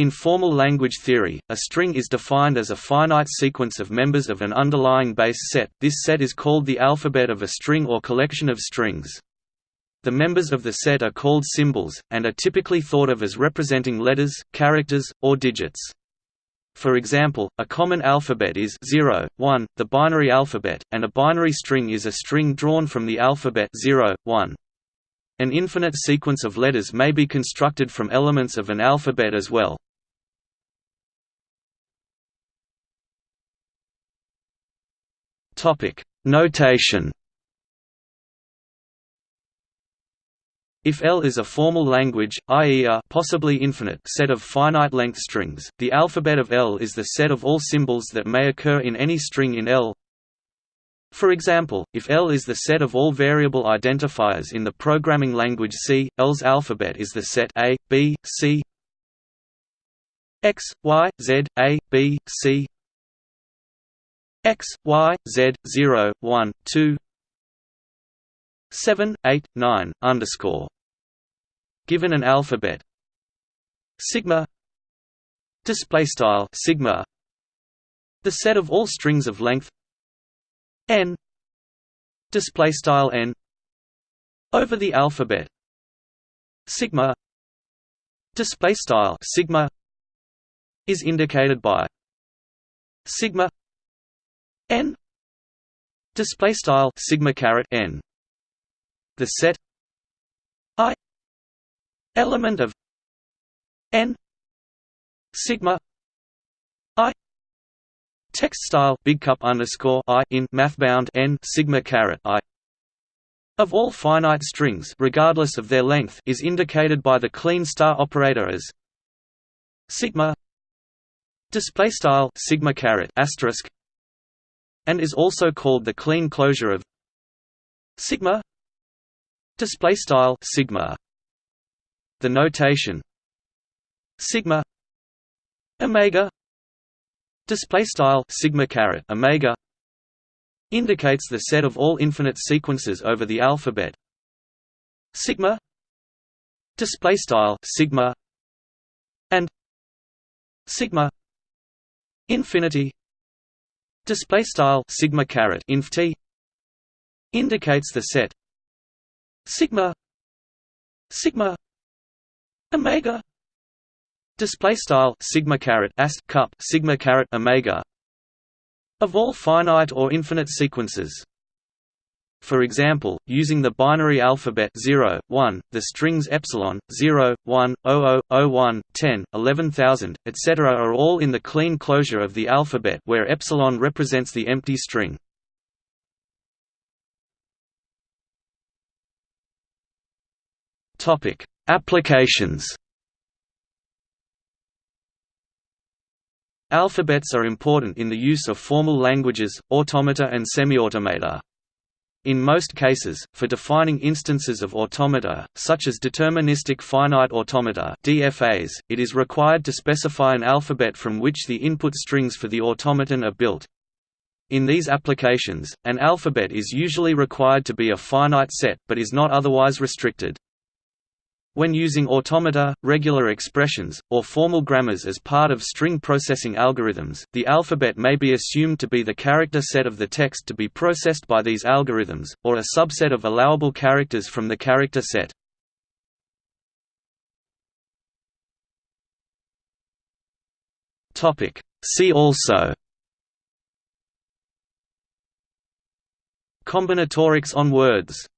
In formal language theory, a string is defined as a finite sequence of members of an underlying base set. This set is called the alphabet of a string or collection of strings. The members of the set are called symbols, and are typically thought of as representing letters, characters, or digits. For example, a common alphabet is 0, 1, the binary alphabet, and a binary string is a string drawn from the alphabet 0, 1. An infinite sequence of letters may be constructed from elements of an alphabet as well. Topic: Notation If L is a formal language, i.e. a possibly infinite set of finite-length strings, the alphabet of L is the set of all symbols that may occur in any string in L. For example, if L is the set of all variable identifiers in the programming language C, L's alphabet is the set A, B, C X, Y, Z, A, B, C X, Y, Z, 0, 1, 2 7, 8, 9, underscore. Given an alphabet. Sigma. Display style sigma. The set of all strings of length. N. Display style n. Over the alphabet. Sigma. Display style sigma. Is indicated by. Sigma n. Display style sigma caret n. The set i element of n sigma i text style big cup underscore i in mathbound n sigma caret i. Of all finite strings regardless of their length is indicated by the Kleene star operator as sigma display style sigma caret asterisk and is also called the Kleene closure of sigma display style sigma the notation sigma omega display style sigma caret omega indicates the set of all infinite sequences over the alphabet. Sigma display style sigma and sigma infinity display style sigma caret inf t indicates the set sigma sigma omega. Display style sigma caret ast cup sigma caret omega of all finite or infinite sequences for example, using the binary alphabet 0, 1, the strings epsilon, 0, 1, 00, 01, 10, 11000, etc. are all in the Kleene closure of the alphabet where epsilon represents the empty string. Topic: Applications. Alphabets are important in the use of formal languages, automata and semiautomata. In most cases, for defining instances of automata, such as deterministic finite automata (DFAs), it is required to specify an alphabet from which the input strings for the automaton are built. In these applications, an alphabet is usually required to be a finite set, but is not otherwise restricted. When using automata, regular expressions, or formal grammars as part of string processing algorithms, the alphabet may be assumed to be the character set of the text to be processed by these algorithms, or a subset of allowable characters from the character set. See also. Combinatorics on words